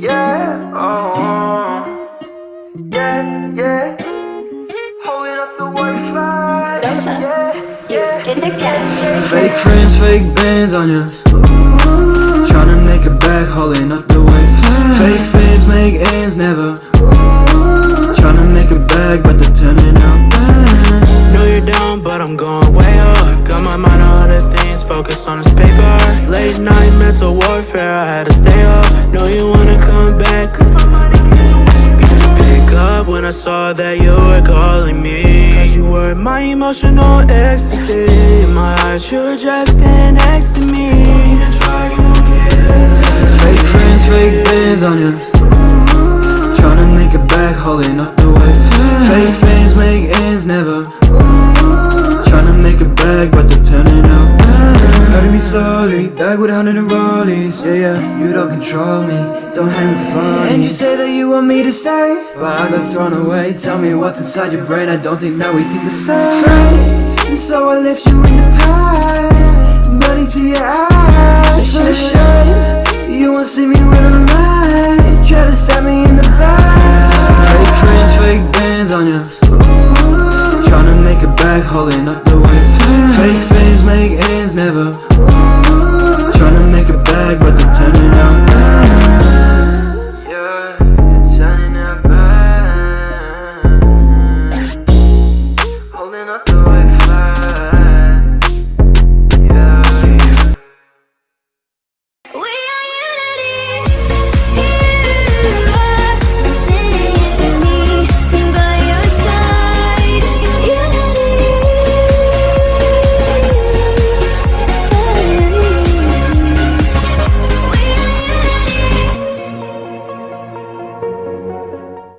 yeah, oh, yeah, yeah. Holding up the white flag, Rosa, yeah, you did it again. Fake friends, fake bands on ya Tryna make it back, holding up the white flag Fake fans make ends never Tryna make it back, but they're turning out bad Know you're down, but I'm going way up. Got my mind on other things, focus on this paper. Late night mental warfare, I had to stay up. Know you I saw that you were calling me. Cause you were my emotional ecstasy. In my heart, you're just standing next to me. And try, you won't get it. Fake friends, fake bands on ya Tryna make it back, holding up the white flag Fake fans make ends never back with a hundred and rollies. Yeah, yeah, you don't control me, don't hang with funny. And you say that you want me to stay? But I got thrown away, tell me what's inside your brain. I don't think that we think the same. And so I left you in the past. Money to your eyes, the shame You won't see me when I'm right Try to stab me in the back. Fake friends, fake bands on ya. Tryna make it back, holding up know?